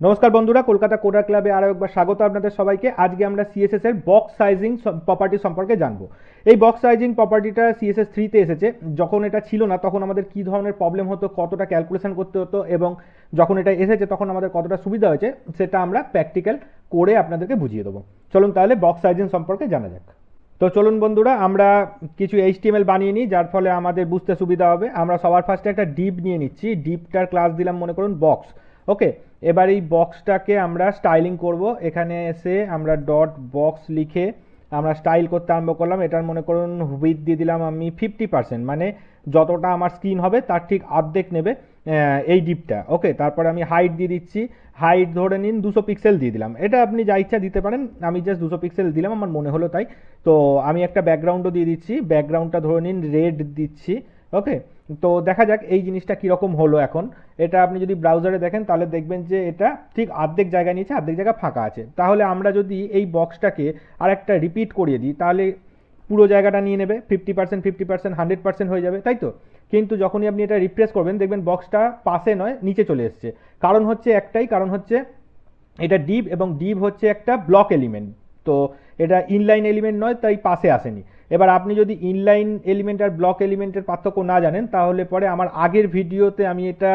নমস্কার বন্ধুরা, কলকাতা কোডার ক্লাবে আরও একবার স্বাগত আপনাদের সবাইকে। আজকে আমরা সিএসএস এর বক্স সাইজিং প্রপার্টি সম্পর্কে জানব। এই বক্স সাইজিং প্রপার্টিটা সিএসএস থ্রিতে এসেছে। যখন এটা ছিল না, তখন আমাদের কী ধরনের প্রবলেম হতো, কতটা ক্যালকুলেশন করতে হতো, এবং যখন এটা এসেছে, তখন আমাদের কতটা সুবিধা হয়েছে, সেটা আমরা প্র্যাকটিক্যাল করে আপনাদেরকে বুঝিয়ে দেবো। চলুন তাহলে বক্স সাইজিং সম্পর্কে জানা যাক। তো চলুন বন্ধুরা, আমরা কিছু এইচটিএমএল বানিয়ে নিই, যার ফলে আমাদের বুঝতে সুবিধা হবে। আমরা সবার ফার্স্টে একটা ডিপ নিয়ে নিচ্ছি। ডিপটার ক্লাস দিলাম, মনে করুন বক্স ওকে, এবার এই বক্সটাকে আমরা স্টাইলিং করব। এখানে এসে আমরা ডট বক্স লিখে আমরা স্টাইল করতে আরম্ভ করলাম। এটার মনে করুন হুইথ দিয়ে দিলাম আমি ফিফটি পার্সেন্ট মানে যতটা আমার স্ক্রিন হবে তার ঠিক অর্ধেক নেবে এই ডিপটা ওকে, তারপরে আমি হাইট দিয়ে দিচ্ছি। হাইট ধরে নিন দুশো পিক্সেল দিয়ে দিলাম। এটা আপনি যা ইচ্ছা দিতে পারেন, আমি জাস্ট দুশো পিক্সেল দিলাম, আমার মনে হলো তাই। তো আমি একটা ব্যাকগ্রাউন্ডও দিয়ে দিচ্ছি। ব্যাকগ্রাউন্ডটা ধরে নিন রেড দিচ্ছি। ওকে তো দেখা যাক এই জিনিসটা কীরকম হলো এখন। এটা আপনি যদি ব্রাউজারে দেখেন, তাহলে দেখবেন যে এটা ঠিক অর্ধেক জায়গা নিয়েছে, অর্ধেক জায়গা ফাঁকা আছে। তাহলে আমরা যদি এই বক্সটাকে আর একটা রিপিট করিয়ে দিই, তাহলে পুরো জায়গাটা নিয়ে নেবে fifty percent fifty percent hundred percent হয়ে যাবে, তাই তো? কিন্তু যখনই আপনি এটা রিপ্রেস করবেন, দেখবেন বক্সটা পাশে নয়, নিচে চলে এসছে। কারণ হচ্ছে একটাই, কারণ হচ্ছে এটা ডিপ এবং ডিপ হচ্ছে একটা ব্লক এলিমেন্ট তো এটা ইনলাইন এলিমেন্ট নয়, তাই পাশে আসেনি। এবার আপনি যদি ইনলাইন এলিমেন্ট আর ব্লক এলিমেন্টের পার্থক্য না জানেন, তাহলে পরে আমার আগের ভিডিওতে আমি এটা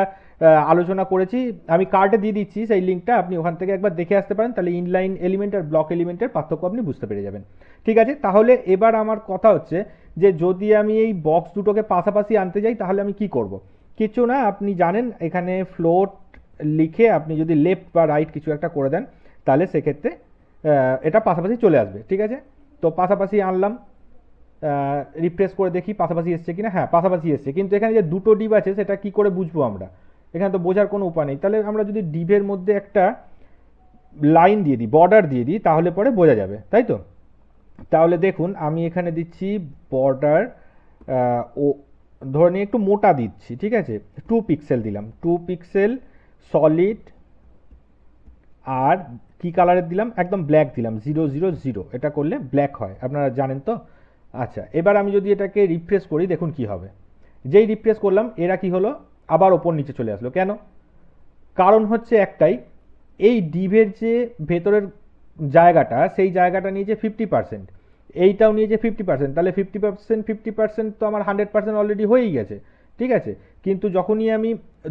আলোচনা করেছি। আমি কার্ডে দিয়ে দিচ্ছি সেই লিঙ্কটা আপনি ওখান থেকে একবার দেখে আসতে পারেন। তাহলে ইনলাইন এলিমেন্ট আর ব্লক এলিমেন্টের পার্থক্য আপনি বুঝতে পেরে যাবেন। ঠিক আছে? তাহলে এবার আমার কথা হচ্ছে যে, যদি আমি এই বক্স দুটোকে পাশাপাশি আনতে যাই, তাহলে আমি কি করব? কিছু না, আপনি জানেন, এখানে ফ্লোট লিখে আপনি যদি লেফট বা রাইট কিছু একটা করে দেন, তাহলে সেক্ষেত্রে এটা পাশাপাশি চলে আসবে। ঠিক আছে? তো পাশাপাশি আনলাম। রিফ্রেশ করে দেখি পাশাপাশি এসছে কিনা। হ্যাঁ পাশাপাশি এসছে। কিন্তু এখানে যে দুটো ডিপ আছে, সেটা কি করে বুঝব আমরা? এখানে তো বোঝার কোনো উপায় নেই। তাহলে আমরা যদি ডিভের মধ্যে একটা লাইন দিয়ে দিই বর্ডার দিয়ে দিই, তাহলে পরে বোঝা যাবে। তাই তো? তাহলে দেখুন, আমি এখানে দিচ্ছি বর্ডার ও, ধরে নিয়ে একটু মোটা দিচ্ছি, ঠিক আছে? টু পিক্সেল দিলাম। টু পিক্সেল সলিড আর কি কালারের দিলাম? একদম ব্ল্যাক দিলাম। জিরো জিরো জিরো এটা করলে ব্ল্যাক হয়। আপনারা জানেন তো? আচ্ছা এবার আমি যদি এটাকে রিফ্রেশ করি, দেখুন কি হবে। যেই রিফ্রেশ করলাম, এরা কি হলো? আবার ওপর নিচে চলে আসলো। কেন? কারণ হচ্ছে একটাই, এই ডিভের যে ভেতরের জায়গাটা, সেই জায়গাটা নিয়ে যে ফিফটি পার্সেন্ট এইটাও নিয়ে যে ফিফটি পার্সেন্ট তাহলে ফিফটি পার্সেন্ট ফিফটি পার্সেন্ট তো আমার হান্ড্রেড পার্সেন্ট অলরেডি হয়েই গেছে, ঠিক আছে? কিন্তু যখনই আমি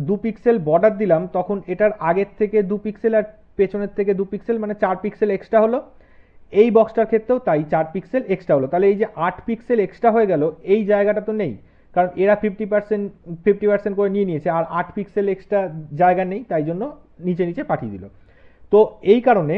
দু পিক্সেল বর্ডার দিলাম, তখন এটার আগের থেকে দু পিক্সেল আর পেছনের থেকে দু পিক্সেল মানে চার পিক্সেল এক্সট্রা হলো এই বক্সটার ক্ষেত্রেও তাই চার পিক্সেল এক্সট্রা হলো। তাহলে এই যে আট পিক্সেল এক্সট্রা হয়ে গেল, এই জায়গাটা তো নেই। কারণ এরা ফিফটি পার্সেন্ট ফিফটি পার্সেন্ট করে নিয়ে নিয়েছে, আর আট পিক্সেল এক্সট্রা জায়গা নেই, তাই জন্য নিচে নিচে পাঠিয়ে দিল। তো এই কারণে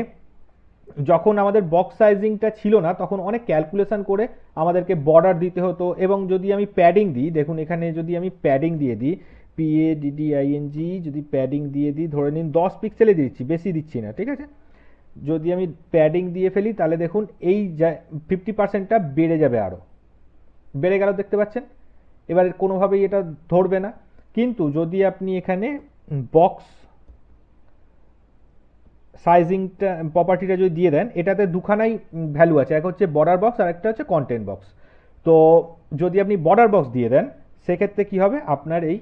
যখন আমাদের বক্স সাইজিংটা ছিল না, তখন অনেক ক্যালকুলেশন করে আমাদেরকে বর্ডার দিতে হতো। এবং যদি আমি প্যাডিং দিই, দেখুন এখানে যদি আমি প্যাডিং দিয়ে দিই পি এ ডিডিআইএনজি যদি প্যাডিং দিয়ে দিই, ধরে নিন দশ পিক্সেলে দিচ্ছি, বেশি দিচ্ছি না, ঠিক আছে? যদি আমি প্যাডিং দিয়ে ফেলি, তাহলে দেখুন এই ফিফটি পার্সেন্টটা বেড়ে যাবে আরও বেড়ে গেল দেখতে পাচ্ছেন? এবারে কোনোভাবেই এটা ধরবে না। কিন্তু যদি আপনি এখানে বক্স সাইজিংটা প্রপার্টিটা যদি দিয়ে দেন, এটাতে দুখানাই ভ্যালু আছে। এক হচ্ছে বর্ডার বক্স আর একটা হচ্ছে কন্টেন্ট বক্স তো যদি আপনি বর্ডার বক্স দিয়ে দেন, সেক্ষেত্রে কি হবে? আপনার এই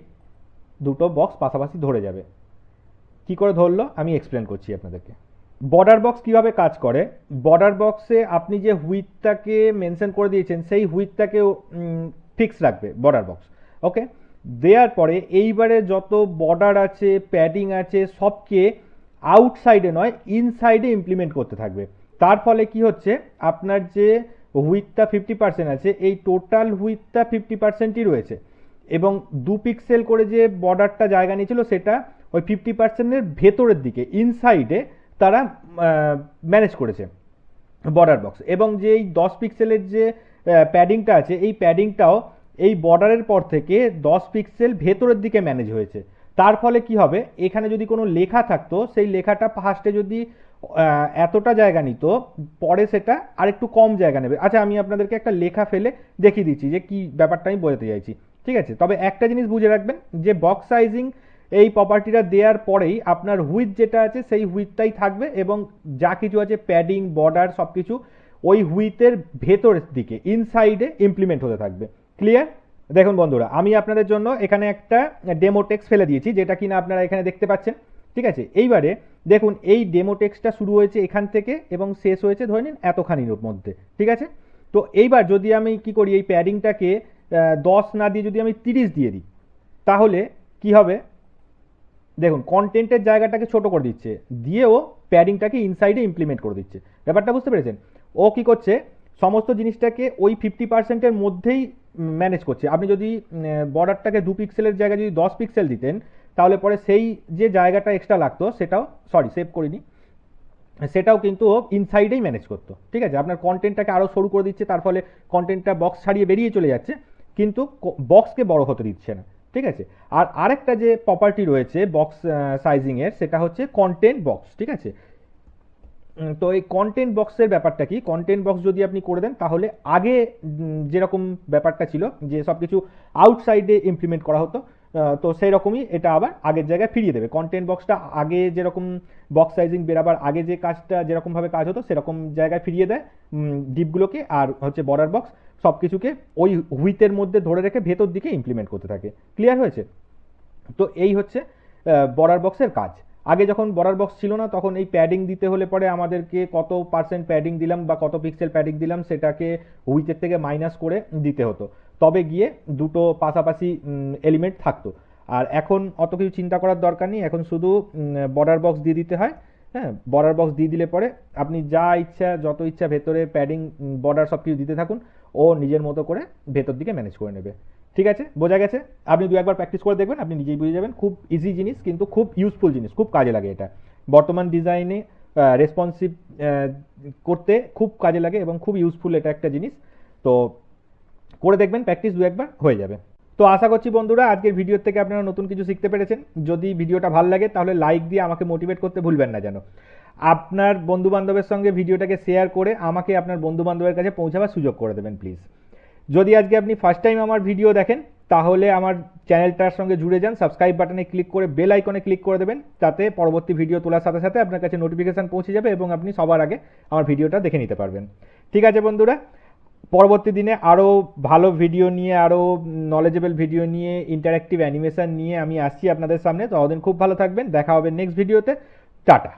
দুটো বক্স পাশাপাশি ধরে যাবে। কি করে ধরলো? আমি এক্সপ্লেন করছি আপনাদেরকে। বর্ডার বক্স কীভাবে কাজ করে? বর্ডার বক্সে আপনি যে হুইথটাকে মেনশন করে দিয়েছেন, সেই হুইথটাকে ফিক্স রাখবে বর্ডার বক্স ওকে দেওয়ার পরে এইবারে যত বর্ডার আছে প্যাডিং আছে, সবকে আউটসাইডে নয় ইনসাইডে ইমপ্লিমেন্ট করতে থাকবে। তার ফলে কি হচ্ছে? আপনার যে হুইথটা ফিফটি পার্সেন্ট আছে, এই টোটাল হুইথটা ফিফটি পার্সেন্টই রয়েছে। এবং দু পিক্সেল করে যে বর্ডারটা জায়গা নিয়েছিল, সেটা ওই ফিফটি পার্সেন্টের ভেতরের দিকে ইনসাইডে তারা ম্যানেজ করেছে বর্ডার বক্স এবং যে এই দশ পিক্সেলের যে প্যাডিংটা আছে, এই প্যাডিংটাও এই বর্ডারের পর থেকে দশ পিক্সেল ভেতরের দিকে ম্যানেজ হয়েছে। তার ফলে কি হবে? এখানে যদি কোনো লেখা থাকতো, সেই লেখাটা ফার্স্টে যদি এতটা জায়গা নিত, পরে সেটা আরেকটু কম জায়গা নেবে। আচ্ছা আমি আপনাদেরকে একটা লেখা ফেলে দেখিয়ে দিচ্ছি যে কি ব্যাপারটা আমি বোঝাতে চাইছি। ঠিক আছে? তবে একটা জিনিস বুঝে রাখবেন যে বক্স সাইজিং এই প্রপার্টিটা দেওয়ার পরেই আপনার হুইথ যেটা আছে সেই হুইথটাই থাকবে এবং যা কিছু আছে প্যাডিং বর্ডার সব কিছু ওই হুইথের ভেতরের দিকে ইনসাইডে ইমপ্লিমেন্ট হতে থাকবে। ক্লিয়ার দেখুন বন্ধুরা, আমি আপনাদের জন্য এখানে একটা ডেমো টেক্স ফেলে দিয়েছি, যেটা কিনা আপনারা এখানে দেখতে পাচ্ছেন। ঠিক আছে? এইবারে দেখুন, এই ডেমো টেক্সটটা শুরু হয়েছে এখান থেকে এবং শেষ হয়েছে ধরে নিন এতখানির মধ্যে। ঠিক আছে? তো এইবার যদি আমি কি করি, এই প্যাডিংটাকে দশ না দিয়ে যদি আমি তিরিশ দিয়ে দিই, তাহলে কি হবে? দেখুন কন্টেন্টের জায়গাটাকে ছোট করে দিচ্ছে দিয়ে ও প্যাডিংটাকে ইনসাইডে ইমপ্লিমেন্ট করে দিচ্ছে। ব্যাপারটা বুঝতে পেরেছেন? ও কি করছে? সমস্ত জিনিসটাকে ওই ফিফটি পার্সেন্টের মধ্যেই ম্যানেজ করছে। আপনি যদি বর্ডারটাকে দু পিক্সেলের জায়গায় যদি দশ পিক্সেল দিতেন, তাহলে পরে সেই যে জায়গাটা এক্সট্রা লাগতো, সেটাও সরি সেভ করিনি, সেটাও কিন্তু ও ইনসাইডেই ম্যানেজ করতো। ঠিক আছে? আপনার কন্টেন্টটাকে আরও সরু করে দিচ্ছে, তার ফলে কন্টেন্টটা বক্স ছাড়িয়ে বেরিয়ে চলে যাচ্ছে, কিন্তু বক্সকে বড় হতে দিচ্ছে না। ঠিক আছে? আর আরেকটা যে প্রপার্টি রয়েছে বক্স সাইজিংয়ের সেটা হচ্ছে কন্টেন্ট বক্স ঠিক আছে? তো এই কন্টেন্ট বক্সের ব্যাপারটা কি? কন্টেন্ট বক্স যদি আপনি করে দেন, তাহলে আগে যেরকম ব্যাপারটা ছিল, যে সব কিছু আউটসাইডে ইমপ্লিমেন্ট করা হতো তো সেই রকমই এটা আবার আগের জায়গায় ফিরিয়ে দেবে। কন্টেন্ট বক্সটা আগে যেরকম বক্স সাইজিং বেরাবার আগে যে কাজটা যেরকমভাবে কাজ হতো, সেরকম জায়গায় ফিরিয়ে দেয় ডিপগুলোকে আর হচ্ছে বর্ডার বক্স সব কিছুকে ওই হুইতের মধ্যে ধরে রেখে ভেতর দিকে ইমপ্লিমেন্ট করতে থাকে। ক্লিয়ার হয়েছে? তো এই হচ্ছে বর্ডার বক্সের কাজ। আগে যখন বর্ডার বক্স ছিল না, তখন এই প্যাডিং দিতে হলে পরে আমাদেরকে কত পার্সেন্ট প্যাডিং দিলাম বা কত পিক্সেল প্যাডিং দিলাম, সেটাকে উইথের থেকে মাইনাস করে দিতে হতো। তবে গিয়ে দুটো পাশাপাশি এলিমেন্ট থাকতো। আর এখন অত কিছু চিন্তা করার দরকার নেই। এখন শুধু বর্ডার বক্স দিয়ে দিতে হয়। হ্যাঁ বর্ডার বক্স দিয়ে দিলে পরে আপনি যা ইচ্ছা, যত ইচ্ছা ভেতরে প্যাডিং বর্ডার সব কিছু দিতে থাকুন, ও নিজের মতো করে ভেতর দিকে ম্যানেজ করে নেবে। ঠিক আছে? বোঝা গেছে? আপনি দু একবার প্র্যাকটিস করে দেখবেন, আপনি নিজেই বুঝে যাবেন। খুব ইজি জিনিস, কিন্তু খুব ইউজফুল জিনিস, খুব কাজে লাগে এটা। বর্তমান ডিজাইনে রেসপন্সিভ করতে খুব কাজে লাগে এবং খুব ইউজফুল এটা একটা জিনিস। তো করে দেখবেন প্র্যাকটিস দু একবার হয়ে যাবে। তো আশা করছি বন্ধুরা, আজকের ভিডিও থেকে আপনারা নতুন কিছু শিখতে পেরেছেন। যদি ভিডিওটা ভালো লাগে, তাহলে লাইক দিয়ে আমাকে মোটিভেট করতে ভুলবেন না যেন। আপনার বন্ধু বান্ধবের সঙ্গে ভিডিওটাকে শেয়ার করে আমাকে আপনার বন্ধু বান্ধবের কাছে পৌঁছাবার সুযোগ করে দেবেন প্লিজ যদি আজকে আপনি ফার্স্ট টাইম আমার ভিডিও দেখেন, তাহলে আমার চ্যানেলটার সঙ্গে জুড়ে যান সাবস্ক্রাইব বাটনে ক্লিক করে বেল আইকনে ক্লিক করে দেবেন, তাতে পরবর্তী ভিডিও তোলার সাথে সাথে আপনার কাছে নোটিফিকেশান পৌঁছে যাবে এবং আপনি সবার আগে আমার ভিডিওটা দেখে নিতে পারবেন। ঠিক আছে বন্ধুরা পরবর্তী দিনে আরও ভালো ভিডিও নিয়ে আরও নলেজেবল ভিডিও নিয়ে ইন্টারাক্টিভ অ্যানিমেশন নিয়ে আমি আসছি আপনাদের সামনে। ততদিন খুব ভালো থাকবেন। দেখা হবে নেক্সট ভিডিওতে টাটা।